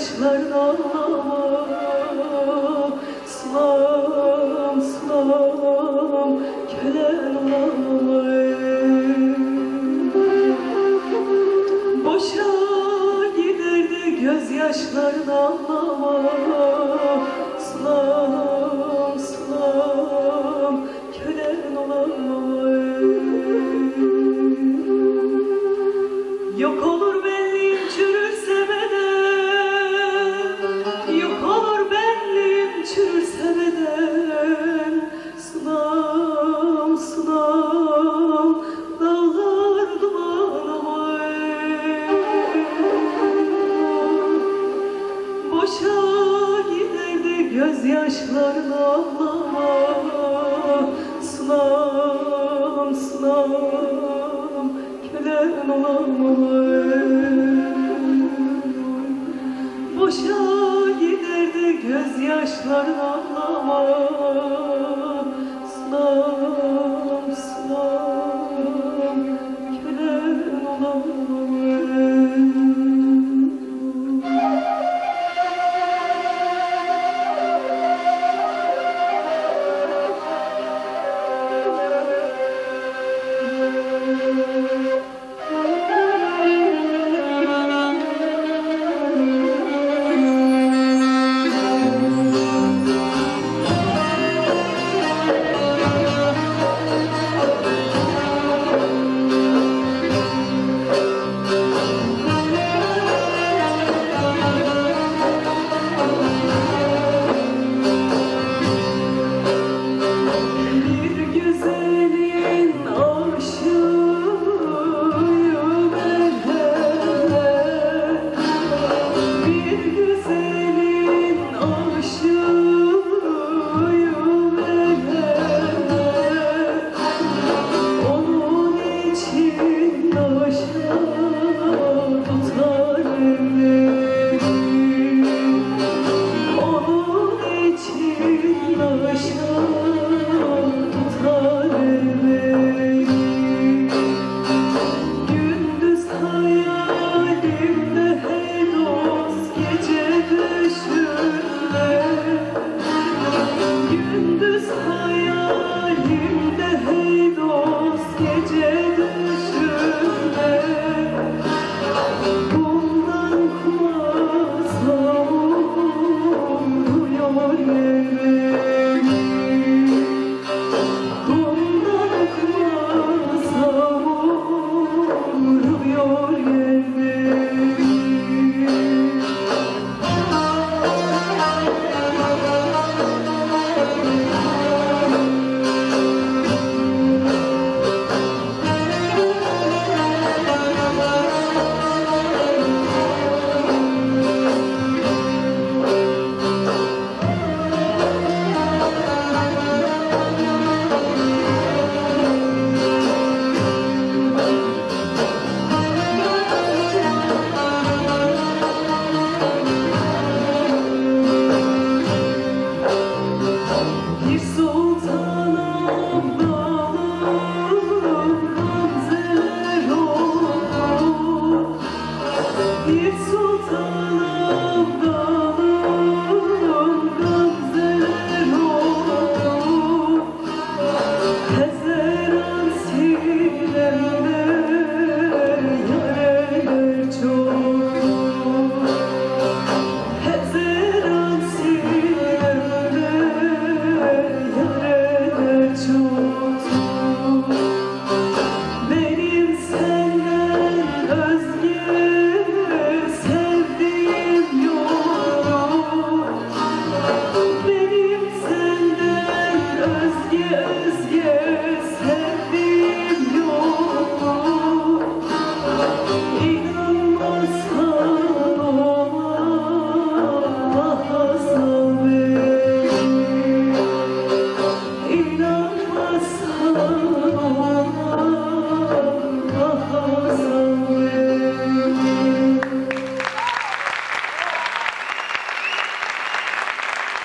yaşlarla Gözyaşlarla ağlama Sınam, sınam. Kölen olama Boşa gider de gözyaşlarla ağlama Sınam, sınam. Kölen olama holy